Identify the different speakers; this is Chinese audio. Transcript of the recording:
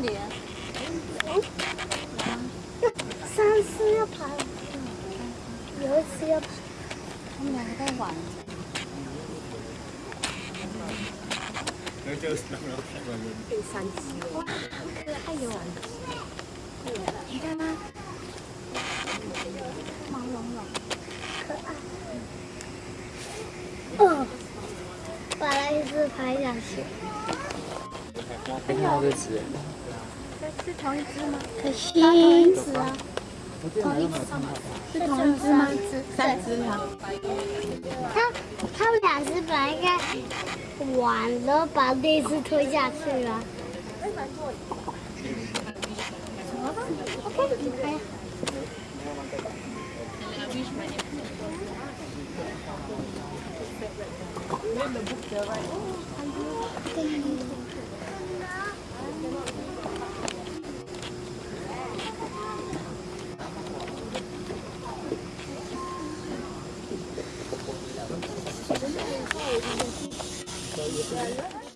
Speaker 1: 里？
Speaker 2: 上次要爬，有一次要爬。
Speaker 1: 他们两个在玩。
Speaker 2: 被三只了，可爱哟！你看吗？毛茸茸，可爱。哦，把那一只拍下去。
Speaker 3: 看到这只，
Speaker 2: 是同一只吗？可惜，
Speaker 1: 是啊。
Speaker 2: 同一只吗？是同一只吗？
Speaker 1: 三只啊。
Speaker 2: 他他们俩是本来应该玩了，把那只推下去了。
Speaker 3: Yeah, yeah.